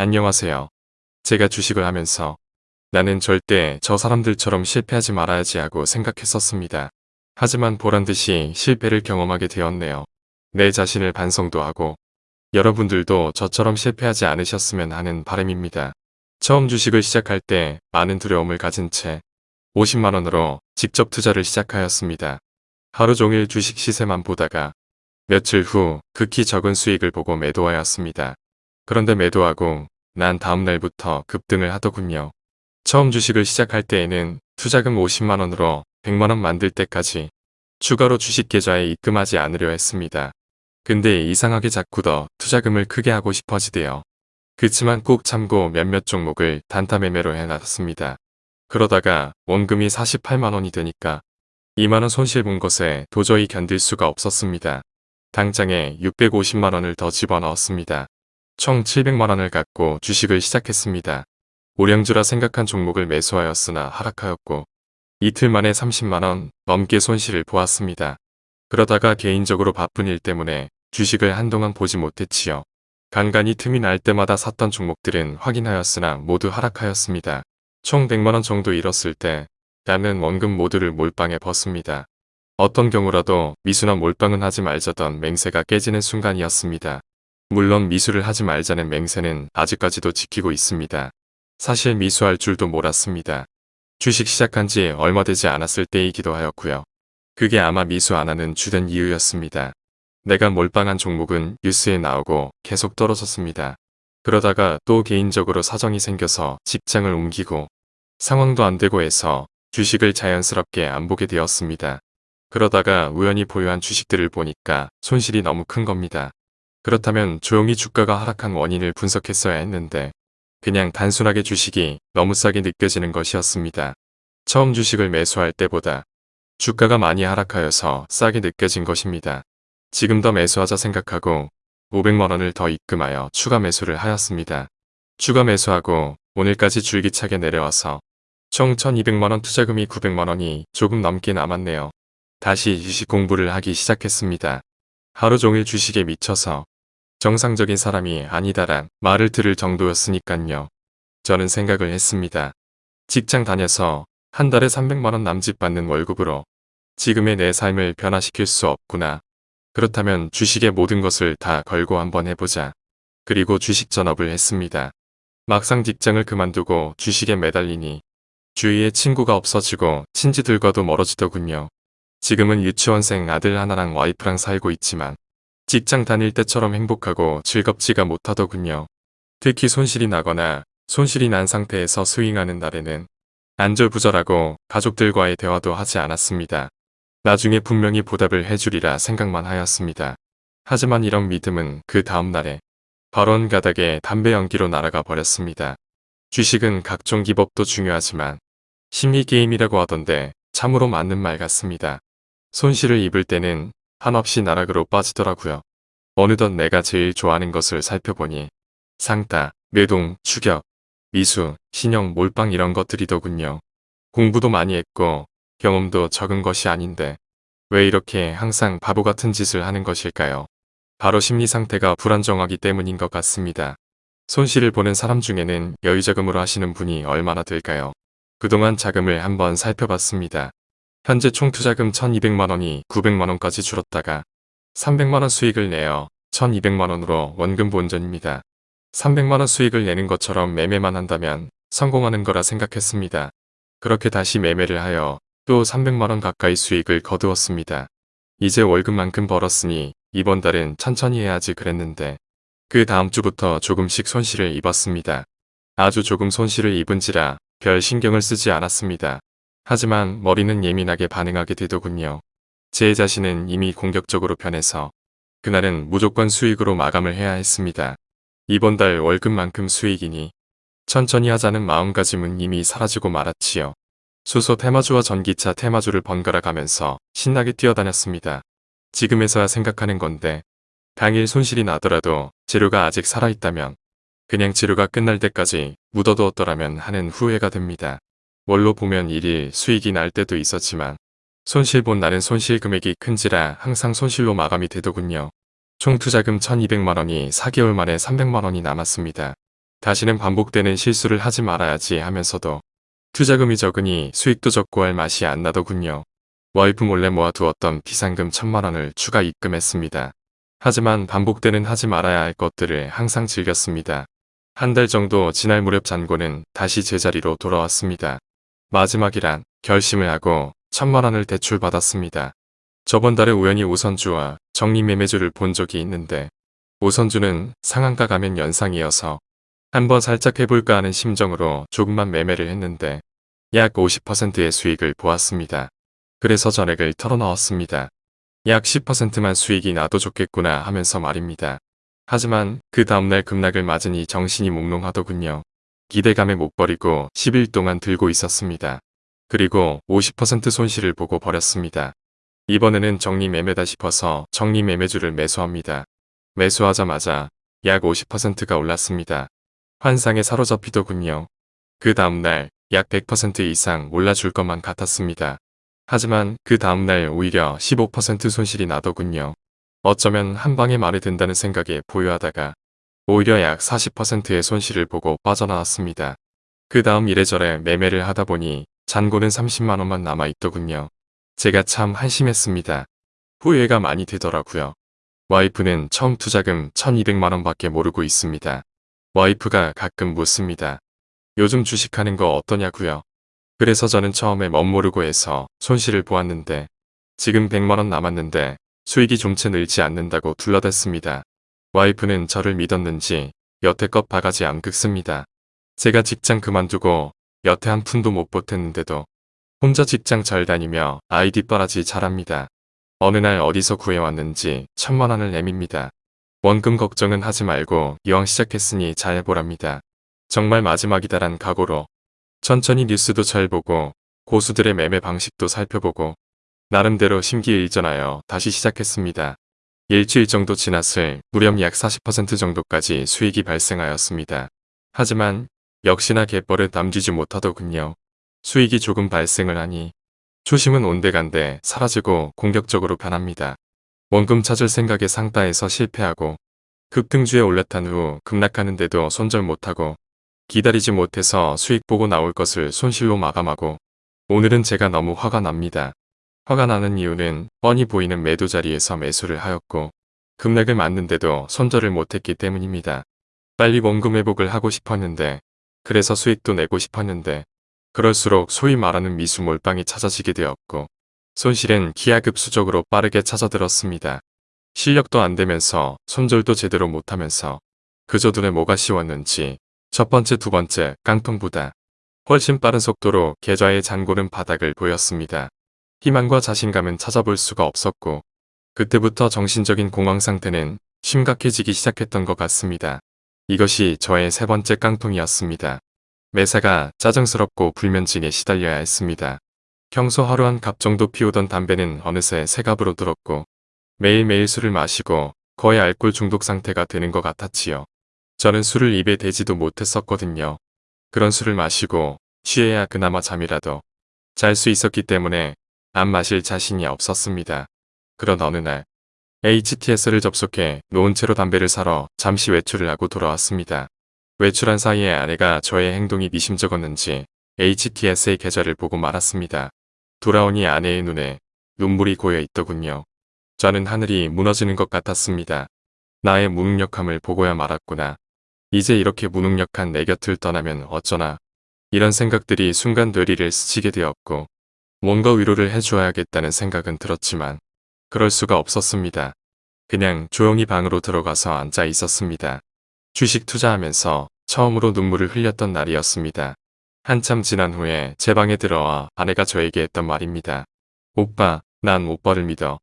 안녕하세요. 제가 주식을 하면서 나는 절대 저 사람들처럼 실패하지 말아야지 하고 생각했었습니다. 하지만 보란듯이 실패를 경험하게 되었네요. 내 자신을 반성도 하고 여러분들도 저처럼 실패하지 않으셨으면 하는 바람입니다. 처음 주식을 시작할 때 많은 두려움을 가진 채 50만원으로 직접 투자를 시작하였습니다. 하루 종일 주식 시세만 보다가 며칠 후 극히 적은 수익을 보고 매도하였습니다. 그런데 매도하고 난 다음날부터 급등을 하더군요. 처음 주식을 시작할 때에는 투자금 50만원으로 100만원 만들 때까지 추가로 주식 계좌에 입금하지 않으려 했습니다. 근데 이상하게 자꾸 더 투자금을 크게 하고 싶어지대요. 그치만 꼭 참고 몇몇 종목을 단타 매매로 해놨습니다. 그러다가 원금이 48만원이 되니까 2만원 손실 본 것에 도저히 견딜 수가 없었습니다. 당장에 650만원을 더 집어넣었습니다. 총 700만원을 갖고 주식을 시작했습니다. 오량주라 생각한 종목을 매수하였으나 하락하였고 이틀 만에 30만원 넘게 손실을 보았습니다. 그러다가 개인적으로 바쁜 일 때문에 주식을 한동안 보지 못했지요. 간간히 틈이 날 때마다 샀던 종목들은 확인하였으나 모두 하락하였습니다. 총 100만원 정도 잃었을 때 나는 원금 모두를 몰빵에 벗습니다. 어떤 경우라도 미수나 몰빵은 하지 말자던 맹세가 깨지는 순간이었습니다. 물론 미수를 하지 말자는 맹세는 아직까지도 지키고 있습니다. 사실 미수할 줄도 몰랐습니다. 주식 시작한 지 얼마 되지 않았을 때이기도 하였고요. 그게 아마 미수 안 하는 주된 이유였습니다. 내가 몰빵한 종목은 뉴스에 나오고 계속 떨어졌습니다. 그러다가 또 개인적으로 사정이 생겨서 직장을 옮기고 상황도 안 되고 해서 주식을 자연스럽게 안 보게 되었습니다. 그러다가 우연히 보유한 주식들을 보니까 손실이 너무 큰 겁니다. 그렇다면 조용히 주가가 하락한 원인을 분석했어야 했는데 그냥 단순하게 주식이 너무 싸게 느껴지는 것이었습니다. 처음 주식을 매수할 때보다 주가가 많이 하락하여서 싸게 느껴진 것입니다. 지금 더 매수하자 생각하고 500만원을 더 입금하여 추가 매수를 하였습니다. 추가 매수하고 오늘까지 줄기차게 내려와서 총 1200만원 투자금이 900만원이 조금 넘게 남았네요. 다시 주식 공부를 하기 시작했습니다. 하루 종일 주식에 미쳐서 정상적인 사람이 아니다란 말을 들을 정도였으니깐요. 저는 생각을 했습니다. 직장 다녀서 한 달에 300만원 남짓 받는 월급으로 지금의 내 삶을 변화시킬 수 없구나. 그렇다면 주식의 모든 것을 다 걸고 한번 해보자. 그리고 주식 전업을 했습니다. 막상 직장을 그만두고 주식에 매달리니 주위에 친구가 없어지고 친지들과도 멀어지더군요. 지금은 유치원생 아들 하나랑 와이프랑 살고 있지만 직장 다닐 때처럼 행복하고 즐겁지가 못하더군요. 특히 손실이 나거나 손실이 난 상태에서 스윙하는 날에는 안절부절하고 가족들과의 대화도 하지 않았습니다. 나중에 분명히 보답을 해주리라 생각만 하였습니다. 하지만 이런 믿음은 그 다음날에 발언 가닥에 담배 연기로 날아가 버렸습니다. 주식은 각종 기법도 중요하지만 심리게임이라고 하던데 참으로 맞는 말 같습니다. 손실을 입을 때는 한없이 나락으로 빠지더라고요. 어느덧 내가 제일 좋아하는 것을 살펴보니 상따, 매동, 추격, 미수, 신형, 몰빵 이런 것들이더군요. 공부도 많이 했고 경험도 적은 것이 아닌데 왜 이렇게 항상 바보 같은 짓을 하는 것일까요? 바로 심리 상태가 불안정하기 때문인 것 같습니다. 손실을 보는 사람 중에는 여유자금으로 하시는 분이 얼마나 될까요? 그동안 자금을 한번 살펴봤습니다. 현재 총 투자금 1200만원이 900만원까지 줄었다가 300만원 수익을 내어 1200만원으로 원금 본전입니다. 300만원 수익을 내는 것처럼 매매만 한다면 성공하는 거라 생각했습니다. 그렇게 다시 매매를 하여 또 300만원 가까이 수익을 거두었습니다. 이제 월급만큼 벌었으니 이번 달은 천천히 해야지 그랬는데 그 다음 주부터 조금씩 손실을 입었습니다. 아주 조금 손실을 입은지라 별 신경을 쓰지 않았습니다. 하지만 머리는 예민하게 반응하게 되더군요. 제 자신은 이미 공격적으로 변해서 그날은 무조건 수익으로 마감을 해야 했습니다. 이번 달 월급만큼 수익이니 천천히 하자는 마음가짐은 이미 사라지고 말았지요. 수소 테마주와 전기차 테마주를 번갈아 가면서 신나게 뛰어다녔습니다. 지금에서야 생각하는 건데 당일 손실이 나더라도 재료가 아직 살아있다면 그냥 재료가 끝날 때까지 묻어두었더라면 하는 후회가 됩니다. 뭘로 보면 일일 수익이 날 때도 있었지만 손실 본 날은 손실 금액이 큰지라 항상 손실로 마감이 되더군요. 총 투자금 1200만원이 4개월 만에 300만원이 남았습니다. 다시는 반복되는 실수를 하지 말아야지 하면서도 투자금이 적으니 수익도 적고 할 맛이 안 나더군요. 와이프 몰래 모아두었던 비상금 천만 원을 추가 입금했습니다. 하지만 반복되는 하지 말아야 할 것들을 항상 즐겼습니다. 한 달 정도 지날 무렵 잔고는 다시 제자리로 돌아왔습니다. 마지막이란 결심을 하고 천만 원을 대출받았습니다. 저번 달에 우연히 우선주와 정리매매주를 본 적이 있는데 우선주는 상한가 가면 연상이어서 한번 살짝 해볼까 하는 심정으로 조금만 매매를 했는데 약 50%의 수익을 보았습니다. 그래서 전액을 털어넣었습니다. 약 10%만 수익이 나도 좋겠구나 하면서 말입니다. 하지만 그 다음날 급락을 맞으니 정신이 몽롱하더군요. 기대감에 못 버리고 10일 동안 들고 있었습니다. 그리고 50% 손실을 보고 버렸습니다. 이번에는 정리매매다 싶어서 정리매매주를 매수합니다. 매수하자마자 약 50%가 올랐습니다. 환상에 사로잡히더군요. 그 다음날 약 100% 이상 올라줄 것만 같았습니다. 하지만 그 다음날 오히려 15% 손실이 나더군요. 어쩌면 한 방에 말이 된다는 생각에 보유하다가 오히려 약 40%의 손실을 보고 빠져나왔습니다. 그 다음 이래저래 매매를 하다 보니 잔고는 30만원만 남아있더군요. 제가 참 한심했습니다. 후회가 많이 되더라고요. 와이프는 처음 투자금 1200만원 밖에 모르고 있습니다. 와이프가 가끔 묻습니다. 요즘 주식하는 거 어떠냐고요? 그래서 저는 처음에 멋모르고 해서 손실을 보았는데 지금 100만원 남았는데 수익이 좀채 늘지 않는다고 둘러댔습니다. 와이프는 저를 믿었는지 여태껏 바가지 안 긁습니다. 제가 직장 그만두고 여태 한 푼도 못 보탰는데도 혼자 직장 잘 다니며 아이 뒷바라지 잘합니다. 어느 날 어디서 구해왔는지 천만 원을 내밉니다. 원금 걱정은 하지 말고 이왕 시작했으니 잘 해보랍니다. 정말 마지막이다란 각오로 천천히 뉴스도 잘 보고 고수들의 매매 방식도 살펴보고 나름대로 심기일전하여 다시 시작했습니다. 일주일 정도 지났을 무렵 약40% 정도까지 수익이 발생하였습니다. 하지만 역시나 갯벌을 남기지 못하더군요. 수익이 조금 발생을 하니 초심은 온데간데 사라지고 공격적으로 변합니다. 원금 찾을 생각에 상따에서 실패하고 급등주에 올라탄 후 급락하는데도 손절 못하고 기다리지 못해서 수익 보고 나올 것을 손실로 마감하고 오늘은 제가 너무 화가 납니다. 화가 나는 이유는 뻔히 보이는 매도 자리에서 매수를 하였고 급락을 맞는데도 손절을 못했기 때문입니다. 빨리 원금 회복을 하고 싶었는데 그래서 수익도 내고 싶었는데 그럴수록 소위 말하는 미수 몰빵이 찾아지게 되었고 손실은 기하급수적으로 빠르게 찾아들었습니다. 실력도 안 되면서 손절도 제대로 못하면서 그저 눈에 뭐가 씌웠는지 첫 번째 두 번째 깡통보다 훨씬 빠른 속도로 계좌의 잔고는 바닥을 보였습니다. 희망과 자신감은 찾아볼 수가 없었고 그때부터 정신적인 공황 상태는 심각해지기 시작했던 것 같습니다. 이것이 저의 세 번째 깡통이었습니다. 매사가 짜증스럽고 불면증에 시달려야 했습니다. 평소 하루 한 갑 정도 피우던 담배는 어느새 세 갑으로 들었고 매일매일 술을 마시고 거의 알코올 중독 상태가 되는 것 같았지요. 저는 술을 입에 대지도 못했었거든요. 그런 술을 마시고 취해야 그나마 잠이라도 잘 수 있었기 때문에 안 마실 자신이 없었습니다. 그런 어느 날 HTS를 접속해 놓은 채로 담배를 사러 잠시 외출을 하고 돌아왔습니다. 외출한 사이에 아내가 저의 행동이 미심쩍었는지 HTS의 계좌를 보고 말았습니다. 돌아오니 아내의 눈에 눈물이 고여 있더군요. 저는 하늘이 무너지는 것 같았습니다. 나의 무능력함을 보고야 말았구나. 이제 이렇게 무능력한 내 곁을 떠나면 어쩌나. 이런 생각들이 순간 뇌리를 스치게 되었고 뭔가 위로를 해주어야겠다는 생각은 들었지만 그럴 수가 없었습니다. 그냥 조용히 방으로 들어가서 앉아 있었습니다. 주식 투자하면서 처음으로 눈물을 흘렸던 날이었습니다. 한참 지난 후에 제 방에 들어와 아내가 저에게 했던 말입니다. 오빠, 난 오빠를 믿어.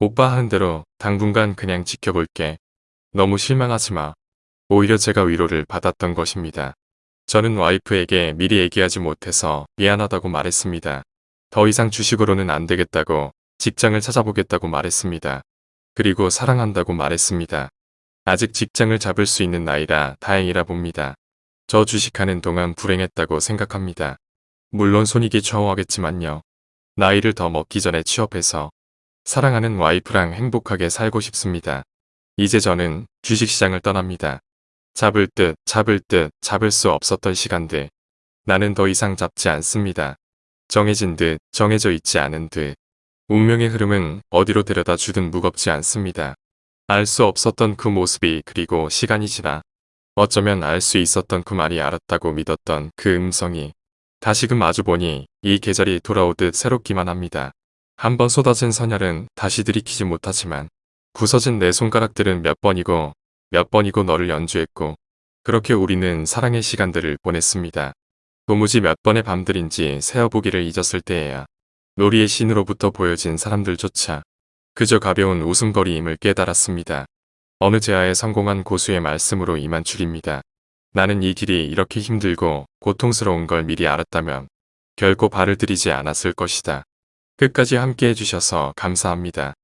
오빠 하는 대로 당분간 그냥 지켜볼게. 너무 실망하지 마. 오히려 제가 위로를 받았던 것입니다. 저는 와이프에게 미리 얘기하지 못해서 미안하다고 말했습니다. 더 이상 주식으로는 안 되겠다고 직장을 찾아보겠다고 말했습니다. 그리고 사랑한다고 말했습니다. 아직 직장을 잡을 수 있는 나이라 다행이라 봅니다. 저 주식하는 동안 불행했다고 생각합니다. 물론 손익이 좌우하겠지만요. 나이를 더 먹기 전에 취업해서 사랑하는 와이프랑 행복하게 살고 싶습니다. 이제 저는 주식시장을 떠납니다. 잡을 듯 잡을 듯 잡을 수 없었던 시간들. 나는 더 이상 잡지 않습니다. 정해진 듯 정해져 있지 않은 듯. 운명의 흐름은 어디로 데려다 주든 무겁지 않습니다. 알 수 없었던 그 모습이 그리고 시간이 지나 어쩌면 알 수 있었던 그 말이 알았다고 믿었던 그 음성이 다시금 마주보니 이 계절이 돌아오듯 새롭기만 합니다. 한번 쏟아진 선혈은 다시 들이키지 못하지만 부서진 내 손가락들은 몇 번이고 몇 번이고 너를 연주했고 그렇게 우리는 사랑의 시간들을 보냈습니다. 도무지 몇 번의 밤들인지 세어보기를 잊었을 때에야 놀이의 신으로부터 보여진 사람들조차 그저 가벼운 웃음거리임을 깨달았습니다. 어느 제아에 성공한 고수의 말씀으로 이만 줄입니다. 나는 이 길이 이렇게 힘들고 고통스러운 걸 미리 알았다면 결코 발을 들이지 않았을 것이다. 끝까지 함께 해주셔서 감사합니다.